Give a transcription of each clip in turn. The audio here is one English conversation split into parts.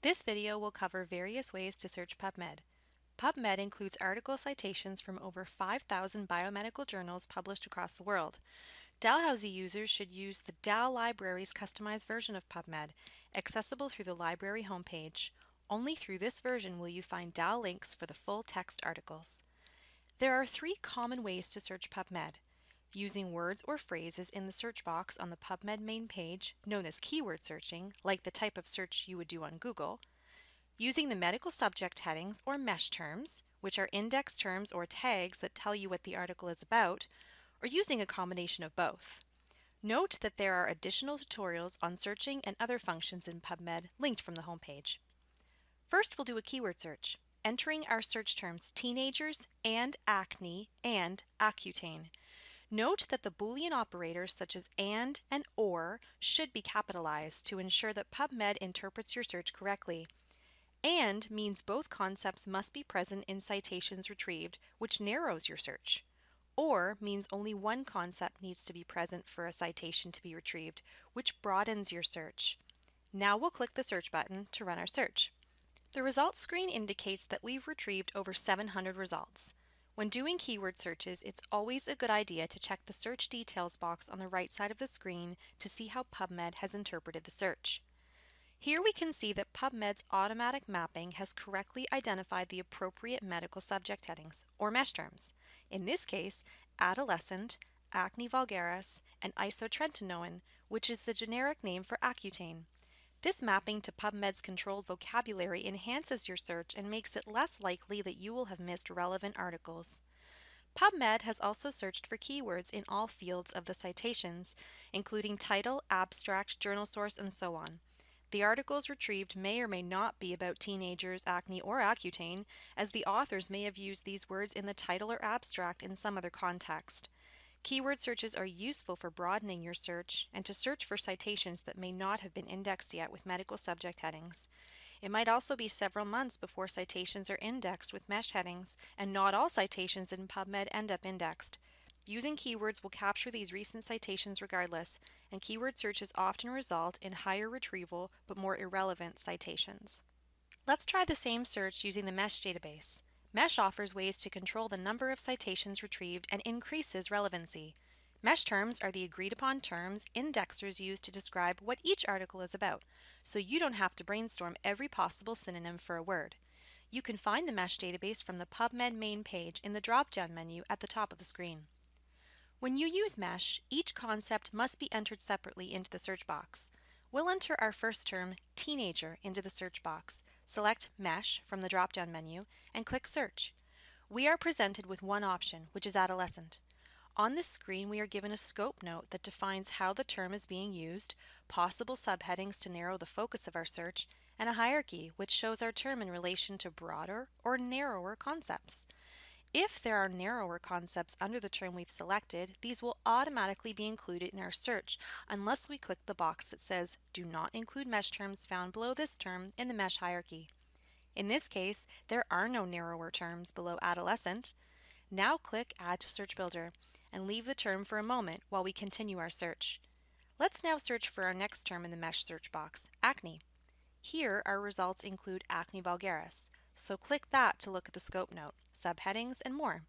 This video will cover various ways to search PubMed. PubMed includes article citations from over 5,000 biomedical journals published across the world. Dalhousie users should use the Dal Library's customized version of PubMed, accessible through the library homepage. Only through this version will you find Dal links for the full text articles. There are three common ways to search PubMed. Using words or phrases in the search box on the PubMed main page, known as keyword searching, like the type of search you would do on Google. Using the medical subject headings or MESH terms, which are index terms or tags that tell you what the article is about, or using a combination of both. Note that there are additional tutorials on searching and other functions in PubMed linked from the homepage. First, we'll do a keyword search entering our search terms teenagers and acne and Accutane. Note that the Boolean operators such as AND and OR should be capitalized to ensure that PubMed interprets your search correctly. AND means both concepts must be present in citations retrieved, which narrows your search. OR means only one concept needs to be present for a citation to be retrieved, which broadens your search. Now we'll click the search button to run our search. The results screen indicates that we've retrieved over 700 results. When doing keyword searches, it's always a good idea to check the search details box on the right side of the screen to see how PubMed has interpreted the search. Here we can see that PubMed's automatic mapping has correctly identified the appropriate medical subject headings, or MESH terms. In this case, adolescent, acne vulgaris, and isotretinoin, which is the generic name for Accutane. This mapping to PubMed's controlled vocabulary enhances your search and makes it less likely that you will have missed relevant articles. PubMed has also searched for keywords in all fields of the citations, including title, abstract, journal source, and so on. The articles retrieved may or may not be about teenagers, acne, or Accutane, as the authors may have used these words in the title or abstract in some other context. Keyword searches are useful for broadening your search and to search for citations that may not have been indexed yet with medical subject headings. It might also be several months before citations are indexed with MESH headings, and not all citations in PubMed end up indexed. Using keywords will capture these recent citations regardless, and keyword searches often result in higher retrieval but more irrelevant citations. Let's try the same search using the MESH database. MESH offers ways to control the number of citations retrieved and increases relevancy. MESH terms are the agreed upon terms indexers use to describe what each article is about, so you don't have to brainstorm every possible synonym for a word. You can find the MESH database from the PubMed main page in the drop-down menu at the top of the screen. When you use MESH, each concept must be entered separately into the search box. We'll enter our first term, teenager, into the search box, select Mesh from the drop-down menu, and click Search. We are presented with one option, which is adolescent. On this screen, we are given a scope note that defines how the term is being used, possible subheadings to narrow the focus of our search, and a hierarchy, which shows our term in relation to broader or narrower concepts. If there are narrower concepts under the term we've selected, these will automatically be included in our search unless we click the box that says Do not include mesh terms found below this term in the mesh hierarchy. In this case, there are no narrower terms below adolescent. Now click Add to Search Builder and leave the term for a moment while we continue our search. Let's now search for our next term in the mesh search box, acne. Here, our results include acne vulgaris, so click that to look at the scope note, subheadings, and more.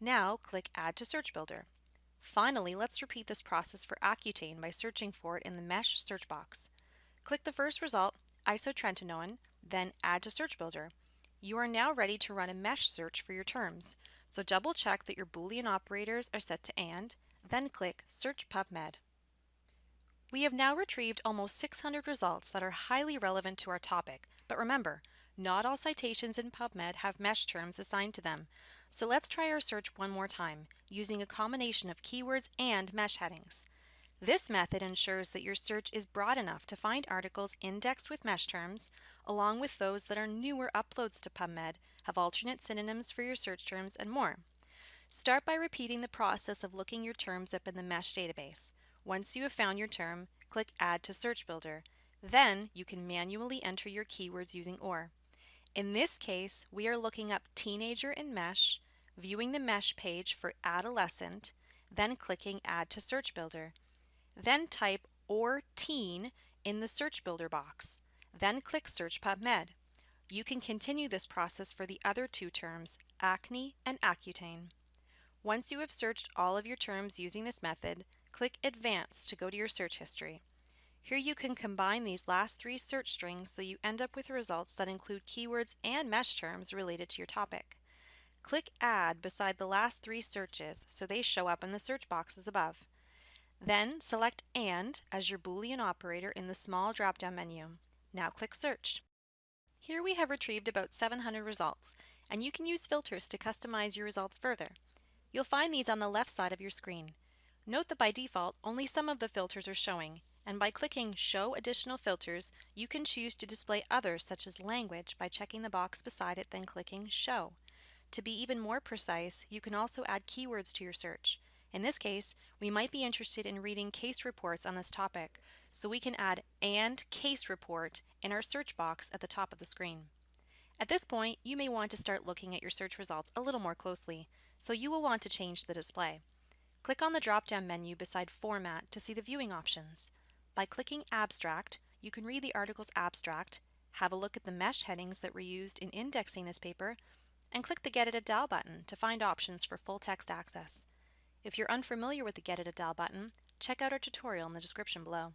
Now click Add to Search Builder. Finally, let's repeat this process for Accutane by searching for it in the Mesh search box. Click the first result, isotretinoin, then Add to Search Builder. You are now ready to run a mesh search for your terms, so double check that your Boolean operators are set to AND, then click Search PubMed. We have now retrieved almost 600 results that are highly relevant to our topic, but remember, not all citations in PubMed have mesh terms assigned to them, so let's try our search one more time, using a combination of keywords and mesh headings. This method ensures that your search is broad enough to find articles indexed with mesh terms, along with those that are newer uploads to PubMed, have alternate synonyms for your search terms, and more. Start by repeating the process of looking your terms up in the mesh database. Once you have found your term, click Add to Search Builder. Then you can manually enter your keywords using OR. In this case, we are looking up teenager in mesh, viewing the mesh page for adolescent, then clicking add to search builder. Then type or teen in the search builder box. then click Search PubMed. You can continue this process for the other two terms, acne and Accutane. Once you have searched all of your terms using this method, click Advanced to go to your search history. Here you can combine these last three search strings so you end up with results that include keywords and mesh terms related to your topic. Click Add beside the last three searches so they show up in the search boxes above. Then select AND as your Boolean operator in the small drop-down menu. Now click Search. Here we have retrieved about 700 results, and you can use filters to customize your results further. You'll find these on the left side of your screen. Note that by default, only some of the filters are showing, and by clicking Show Additional Filters, you can choose to display others such as language by checking the box beside it then clicking Show. To be even more precise, you can also add keywords to your search. In this case, we might be interested in reading case reports on this topic, so we can add AND CASE REPORT in our search box at the top of the screen. At this point, you may want to start looking at your search results a little more closely, so you will want to change the display. Click on the drop-down menu beside Format to see the viewing options. By clicking Abstract, you can read the article's abstract, have a look at the mesh headings that were used in indexing this paper, and click the Get It at Dal button to find options for full text access. If you're unfamiliar with the Get It at Dal button, check out our tutorial in the description below.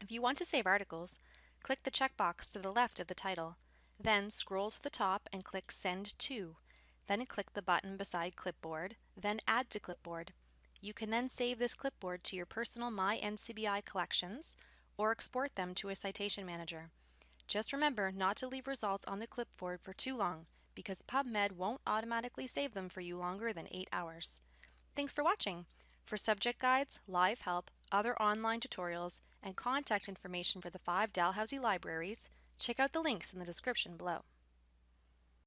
If you want to save articles, click the checkbox to the left of the title, then scroll to the top and click Send To. Then click the button beside Clipboard, then Add to Clipboard. You can then save this clipboard to your personal My NCBI collections or export them to a citation manager. Just remember not to leave results on the clipboard for too long because PubMed won't automatically save them for you longer than 8 hours. Thanks for watching! For subject guides, live help, other online tutorials, and contact information for the five Dalhousie libraries, check out the links in the description below.